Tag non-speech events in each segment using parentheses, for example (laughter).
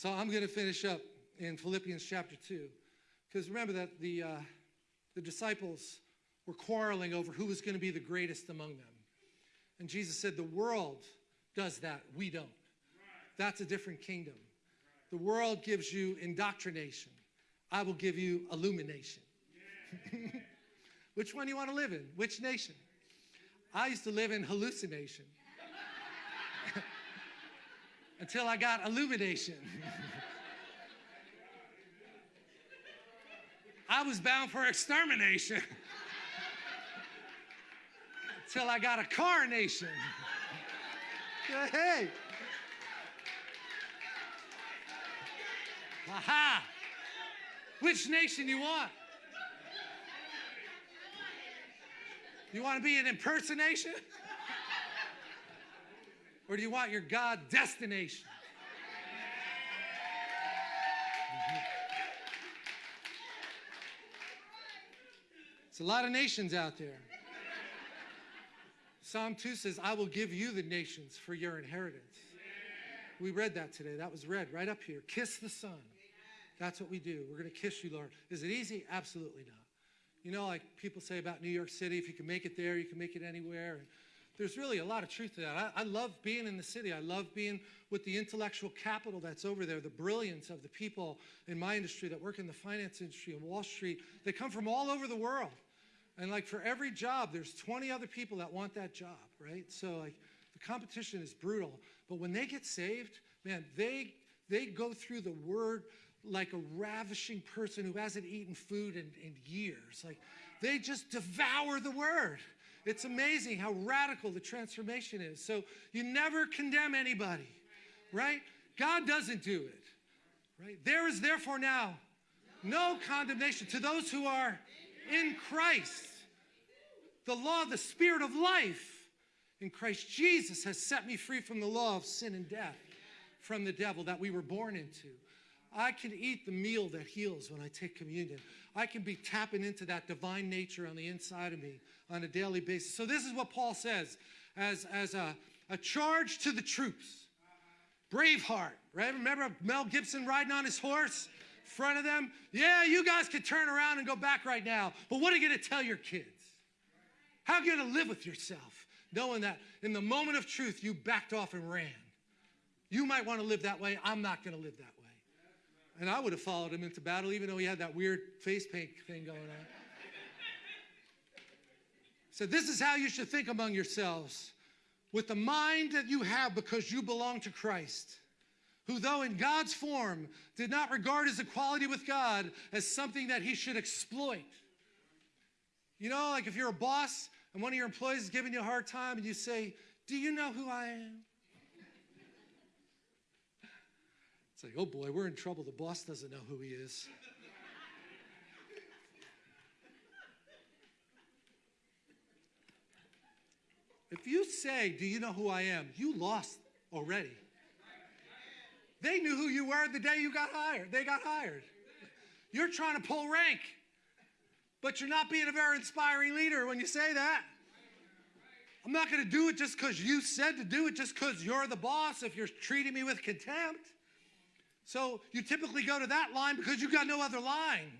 So I'm going to finish up in Philippians chapter 2. Because remember that the, uh, the disciples were quarreling over who was going to be the greatest among them. And Jesus said, The world does that, we don't. That's a different kingdom. The world gives you indoctrination, I will give you illumination. (laughs) Which one do you want to live in? Which nation? I used to live in hallucination (laughs) until I got illumination. I was bound for extermination until I got a carnation. hey. Aha. Which nation you want? You want to be an impersonation? Or do you want your God destination? It's a lot of nations out there. Psalm 2 says, I will give you the nations for your inheritance. We read that today. That was read right up here. Kiss the Son. That's what we do. We're going to kiss you, Lord. Is it easy? Absolutely not. You know, like people say about New York City, if you can make it there, you can make it anywhere. There's really a lot of truth to that. I, I, love being in the city. I love being with the intellectual capital that's over there, the brilliance of the people in my industry that work in the finance industry and Wall Street. They come from all over the world. And like for every job, there's 20 other people that want that job, right? So like the competition is brutal. But when they get saved, man, they they go through the word like a ravishing person who hasn't eaten food in, in years. Like they just devour the word. It's amazing how radical the transformation is. So you never condemn anybody, right? God doesn't do it, right? There is therefore now no condemnation to those who are in Christ. The law, the spirit of life in Christ Jesus has set me free from the law of sin and death, from the devil that we were born into. I can eat the meal that heals when I take communion. I can be tapping into that divine nature on the inside of me on a daily basis. So, this is what Paul says as, as a, a charge to the troops. Braveheart, right? Remember Mel Gibson riding on his horse? In front of them? Yeah, you guys could turn around and go back right now. But what are you going to tell your kids? How are you going to live with yourself knowing that in the moment of truth you backed off and ran? You might want to live that way. I'm not going to live that way. And I would have followed him into battle, even though he had that weird face paint thing going on. So, this is how you should think among yourselves with the mind that you have because you belong to Christ, who, though in God's form, did not regard his equality with God as something that he should exploit. You know, like if you're a boss and one of your employees is giving you a hard time and you say, Do you know who I am? It's like, oh boy, we're in trouble. The boss doesn't know who he is. If you say, Do you know who I am? you lost already. They knew who you were the day you got hired. They got hired. You're trying to pull rank, but you're not being a very inspiring leader when you say that. I'm not going to do it just because you said to do it, just because you're the boss, if you're treating me with contempt. So you typically go to that line because you've got no other line.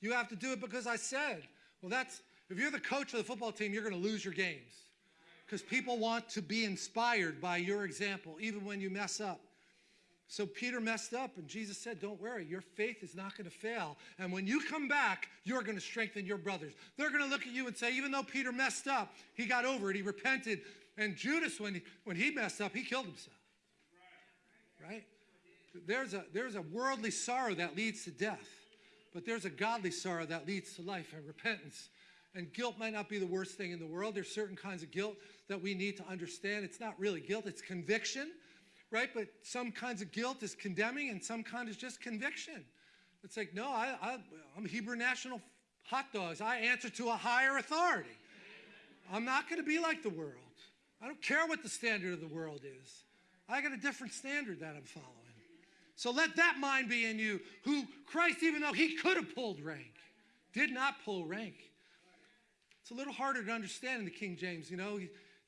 You have to do it because I said. Well, that's, if you're the coach of the football team, you're going to lose your games because people want to be inspired by your example, even when you mess up. So Peter messed up, and Jesus said, Don't worry, your faith is not going to fail. And when you come back, you're going to strengthen your brothers. They're going to look at you and say, Even though Peter messed up, he got over it, he repented. And Judas, when he, when he messed up, he killed himself. Right? There's a, there's a worldly sorrow that leads to death, but there's a godly sorrow that leads to life and repentance. And guilt might not be the worst thing in the world. There's certain kinds of guilt that we need to understand. It's not really guilt, it's conviction, right? But some kinds of guilt is condemning, and some kind is just conviction. It's like, no, I, I, I'm Hebrew National hot dogs. I answer to a higher authority. I'm not going to be like the world. I don't care what the standard of the world is. I got a different standard that I'm following. So let that mind be in you, who Christ, even though he could have pulled rank, did not pull rank. It's a little harder to understand in the King James, you know.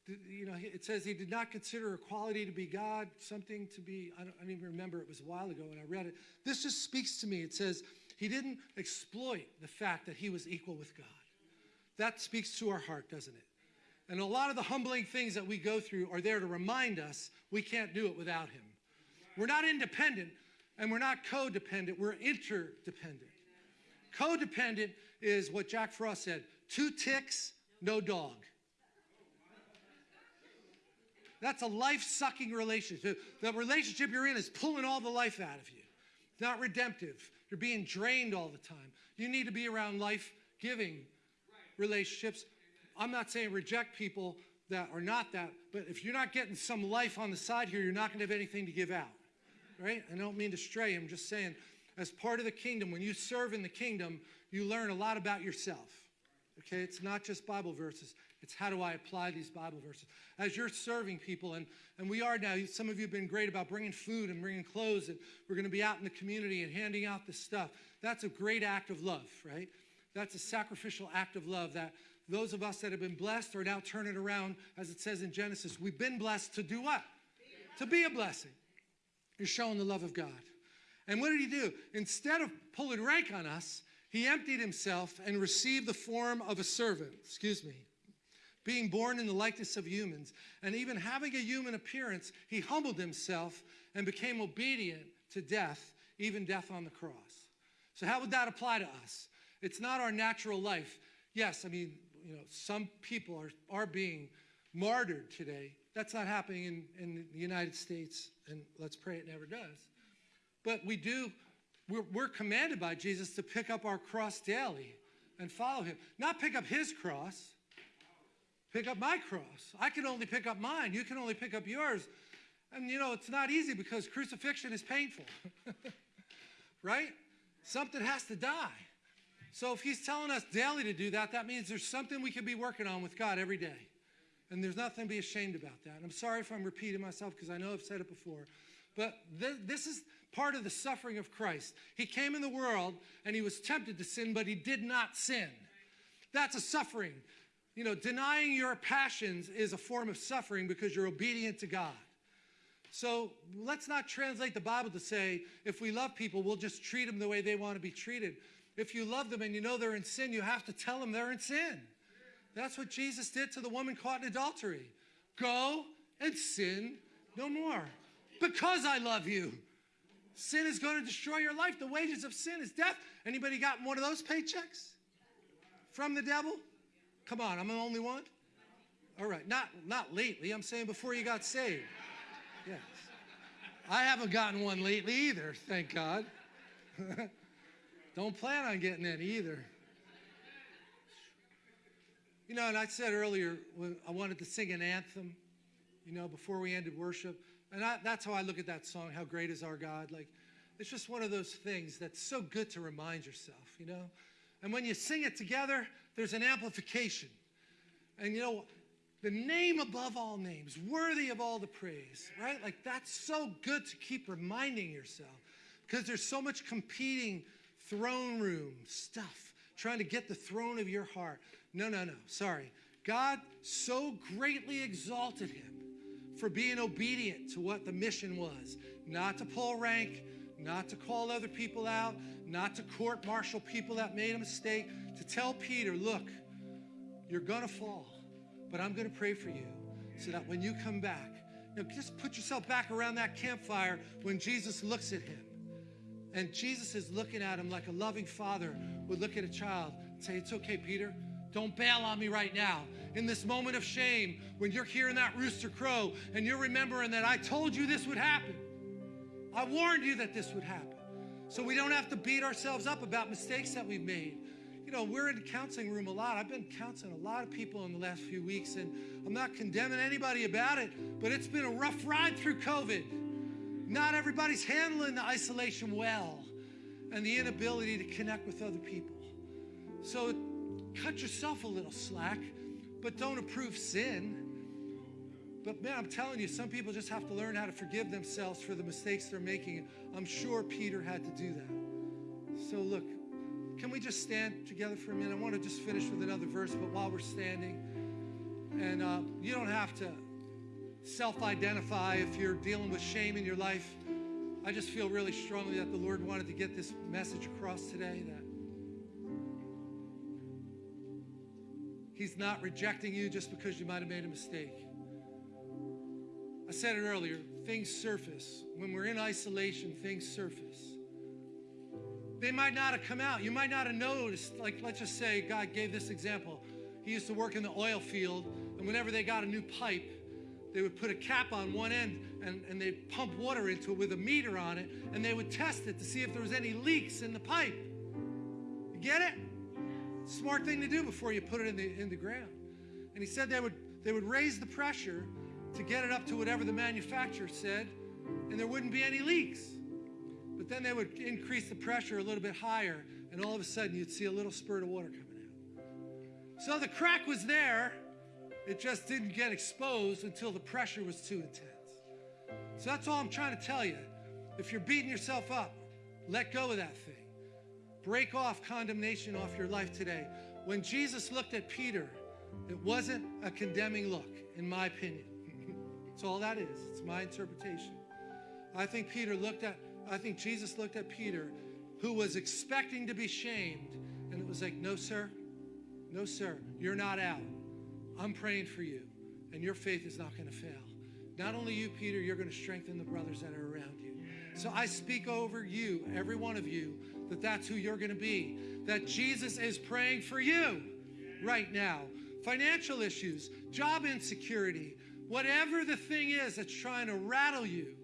You know, it says he did not consider equality to be God, something to be, I don't, I don't even remember, it was a while ago when I read it. This just speaks to me. It says he didn't exploit the fact that he was equal with God. That speaks to our heart, doesn't it? And a lot of the humbling things that we go through are there to remind us we can't do it without him. We're not independent and we're not codependent, we're interdependent. Codependent is what Jack Frost said two ticks, no dog. That's a life sucking relationship. The relationship you're in is pulling all the life out of you. It's not redemptive. You're being drained all the time. You need to be around life giving relationships. I'm not saying reject people that are not that, but if you're not getting some life on the side here, you're not going to have anything to give out. Right? I don't mean to stray. I'm just saying, as part of the kingdom, when you serve in the kingdom, you learn a lot about yourself. Okay? It's not just Bible verses, it's how do I apply these Bible verses. As you're serving people, and, and we are now, some of you have been great about bringing food and bringing clothes, and we're going to be out in the community and handing out this stuff. That's a great act of love, right? That's a sacrificial act of love that those of us that have been blessed are now turning around, as it says in Genesis. We've been blessed to do what? To be a blessing. You're showing the love of God. And what did he do? Instead of pulling rank on us, he emptied himself and received the form of a servant. Excuse me being born in the likeness of humans, and even having a human appearance, he humbled himself and became obedient to death, even death on the cross. So, how would that apply to us? It's not our natural life. Yes, I mean, you know, some people are, are being martyred today. That's not happening in, in the United States, and let's pray it never does. But we do, we're, we're commanded by Jesus to pick up our cross daily and follow him. Not pick up his cross, pick up my cross. I can only pick up mine. You can only pick up yours. And you know, it's not easy because crucifixion is painful. (laughs) right? Something has to die. So if he's telling us daily to do that, that means there's something we can be working on with God every day. And there's nothing to be ashamed about that. And I'm sorry if I'm repeating myself because I know I've said it before. But th- this is part of the suffering of Christ. He came in the world and he was tempted to sin, but he did not sin. That's a suffering. You know, denying your passions is a form of suffering because you're obedient to God. So let's not translate the Bible to say if we love people, we'll just treat them the way they want to be treated. If you love them and you know they're in sin, you have to tell them they're in sin. That's what Jesus did to the woman caught in adultery. Go and sin no more because I love you. Sin is going to destroy your life. The wages of sin is death. Anybody got one of those paychecks from the devil? Come on, I'm the only one? All right, not, not lately. I'm saying before you got saved. Yes. I haven't gotten one lately either, thank God. (laughs) Don't plan on getting any either. You know, and I said earlier I wanted to sing an anthem, you know, before we ended worship. And I, that's how I look at that song, How Great is Our God. Like, it's just one of those things that's so good to remind yourself, you know? And when you sing it together, there's an amplification. And you know, the name above all names, worthy of all the praise, right? Like that's so good to keep reminding yourself because there's so much competing throne room stuff trying to get the throne of your heart. No, no, no, sorry. God so greatly exalted him for being obedient to what the mission was not to pull rank, not to call other people out, not to court martial people that made a mistake, to tell Peter, look, you're going to fall, but I'm going to pray for you so that when you come back, know, just put yourself back around that campfire when Jesus looks at him. And Jesus is looking at him like a loving father would look at a child and say, It's okay, Peter. Don't bail on me right now. In this moment of shame, when you're hearing that rooster crow and you're remembering that I told you this would happen, I warned you that this would happen. So we don't have to beat ourselves up about mistakes that we've made. You know, we're in the counseling room a lot. I've been counseling a lot of people in the last few weeks, and I'm not condemning anybody about it, but it's been a rough ride through COVID. Not everybody's handling the isolation well and the inability to connect with other people. So cut yourself a little slack, but don't approve sin. But man, I'm telling you, some people just have to learn how to forgive themselves for the mistakes they're making. I'm sure Peter had to do that. So look, can we just stand together for a minute? I want to just finish with another verse, but while we're standing, And uh, you don't have to self identify if you're dealing with shame in your life. I just feel really strongly that the Lord wanted to get this message across today that He's not rejecting you just because you might have made a mistake. I said it earlier things surface. When we're in isolation, things surface. They might not have come out. You might not have noticed. Like, let's just say God gave this example. He used to work in the oil field, and whenever they got a new pipe, they would put a cap on one end and, and they'd pump water into it with a meter on it, and they would test it to see if there was any leaks in the pipe. You get it? Smart thing to do before you put it in the, in the ground. And he said they would, they would raise the pressure to get it up to whatever the manufacturer said, and there wouldn't be any leaks. Then they would increase the pressure a little bit higher, and all of a sudden you'd see a little spurt of water coming out. So the crack was there, it just didn't get exposed until the pressure was too intense. So that's all I'm trying to tell you. If you're beating yourself up, let go of that thing. Break off condemnation off your life today. When Jesus looked at Peter, it wasn't a condemning look, in my opinion. (laughs) That's all that is. It's my interpretation. I think Peter looked at, I think Jesus looked at Peter, who was expecting to be shamed, and it was like, no, sir, no, sir, you're not out. I'm praying for you, and your faith is not going to fail. Not only you, Peter, you're going to strengthen the brothers that are around you. So I speak over you, every one of you, that that's who you're going to be. That Jesus is praying for you right now. Financial issues, job insecurity, whatever the thing is that's trying to rattle you,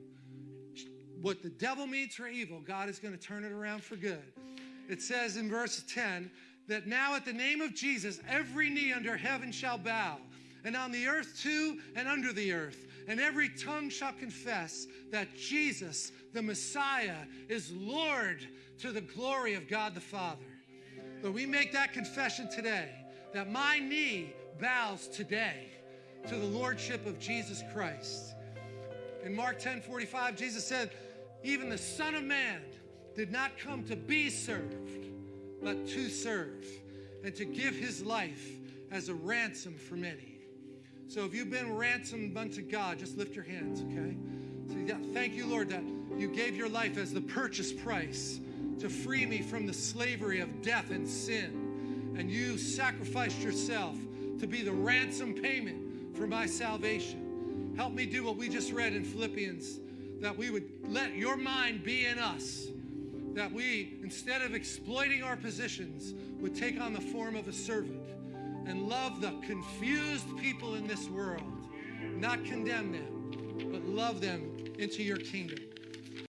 what the devil means for evil, God is going to turn it around for good. It says in verse 10 that now at the name of Jesus, every knee under heaven shall bow, and on the earth too, and under the earth, and every tongue shall confess that Jesus, the Messiah, is Lord to the glory of God the Father. But we make that confession today that my knee bows today to the lordship of Jesus Christ. In Mark 10 45, Jesus said, Even the Son of Man did not come to be served, but to serve, and to give his life as a ransom for many. So if you've been ransomed unto God, just lift your hands, okay? So yeah, thank you, Lord, that you gave your life as the purchase price to free me from the slavery of death and sin. And you sacrificed yourself to be the ransom payment for my salvation. Help me do what we just read in Philippians that we would let your mind be in us. That we, instead of exploiting our positions, would take on the form of a servant and love the confused people in this world. Not condemn them, but love them into your kingdom.